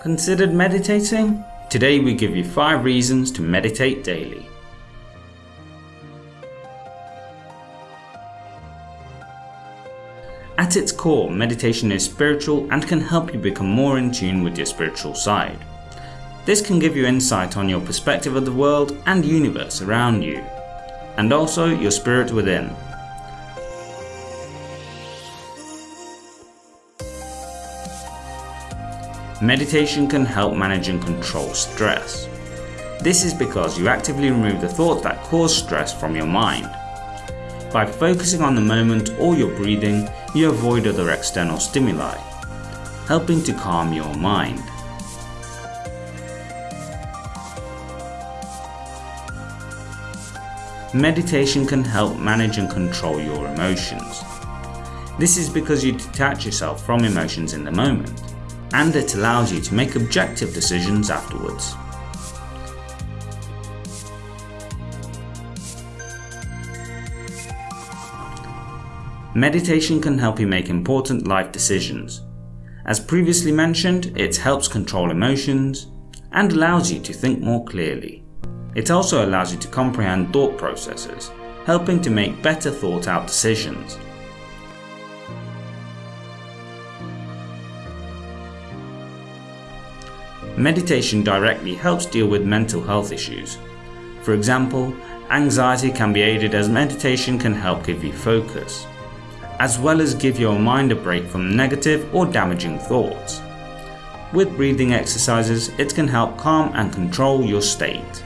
Considered meditating? Today we give you 5 reasons to meditate daily. At its core, meditation is spiritual and can help you become more in tune with your spiritual side. This can give you insight on your perspective of the world and universe around you, and also your spirit within. Meditation can help manage and control stress. This is because you actively remove the thoughts that cause stress from your mind. By focusing on the moment or your breathing, you avoid other external stimuli, helping to calm your mind. Meditation can help manage and control your emotions. This is because you detach yourself from emotions in the moment and it allows you to make objective decisions afterwards. Meditation can help you make important life decisions. As previously mentioned, it helps control emotions and allows you to think more clearly. It also allows you to comprehend thought processes, helping to make better thought out decisions. Meditation directly helps deal with mental health issues. For example, anxiety can be aided as meditation can help give you focus, as well as give your mind a break from negative or damaging thoughts. With breathing exercises, it can help calm and control your state.